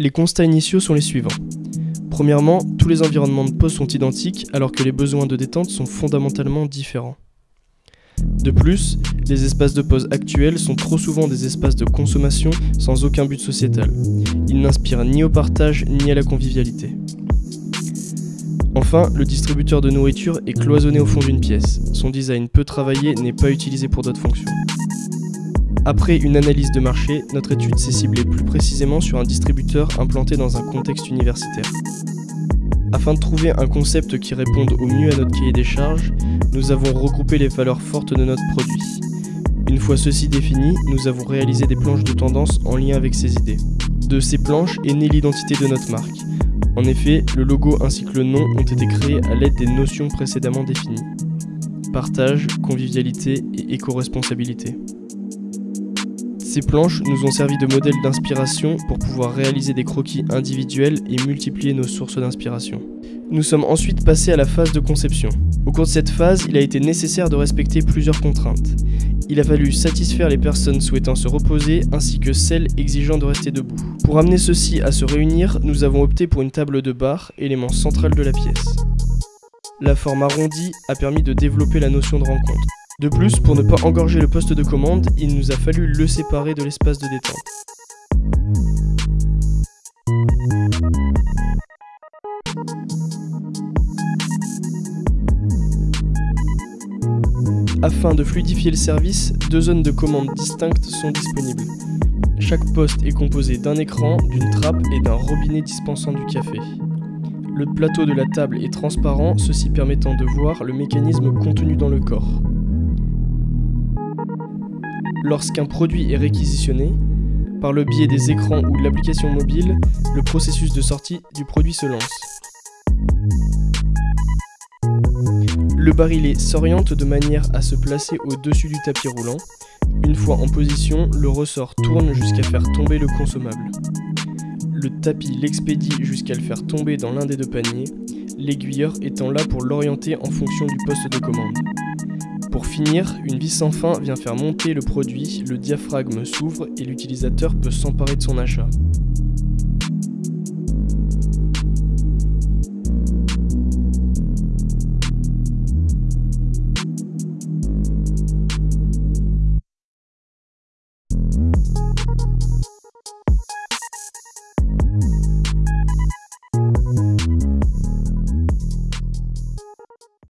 Les constats initiaux sont les suivants. Premièrement, tous les environnements de pause sont identiques alors que les besoins de détente sont fondamentalement différents. De plus, les espaces de pause actuels sont trop souvent des espaces de consommation sans aucun but sociétal. Ils n'inspirent ni au partage ni à la convivialité. Enfin, le distributeur de nourriture est cloisonné au fond d'une pièce. Son design peu travaillé n'est pas utilisé pour d'autres fonctions. Après une analyse de marché, notre étude s'est ciblée plus précisément sur un distributeur implanté dans un contexte universitaire. Afin de trouver un concept qui réponde au mieux à notre cahier des charges, nous avons regroupé les valeurs fortes de notre produit. Une fois ceci défini, nous avons réalisé des planches de tendance en lien avec ces idées. De ces planches est née l'identité de notre marque. En effet, le logo ainsi que le nom ont été créés à l'aide des notions précédemment définies. Partage, convivialité et éco-responsabilité. Ces planches nous ont servi de modèle d'inspiration pour pouvoir réaliser des croquis individuels et multiplier nos sources d'inspiration. Nous sommes ensuite passés à la phase de conception. Au cours de cette phase, il a été nécessaire de respecter plusieurs contraintes. Il a fallu satisfaire les personnes souhaitant se reposer ainsi que celles exigeant de rester debout. Pour amener ceux-ci à se réunir, nous avons opté pour une table de bar, élément central de la pièce. La forme arrondie a permis de développer la notion de rencontre. De plus, pour ne pas engorger le poste de commande, il nous a fallu le séparer de l'espace de détente. Afin de fluidifier le service, deux zones de commande distinctes sont disponibles. Chaque poste est composé d'un écran, d'une trappe et d'un robinet dispensant du café. Le plateau de la table est transparent, ceci permettant de voir le mécanisme contenu dans le corps. Lorsqu'un produit est réquisitionné, par le biais des écrans ou de l'application mobile, le processus de sortie du produit se lance. Le barillet s'oriente de manière à se placer au-dessus du tapis roulant. Une fois en position, le ressort tourne jusqu'à faire tomber le consommable. Le tapis l'expédie jusqu'à le faire tomber dans l'un des deux paniers, l'aiguilleur étant là pour l'orienter en fonction du poste de commande. Pour finir, une vis sans fin vient faire monter le produit, le diaphragme s'ouvre et l'utilisateur peut s'emparer de son achat.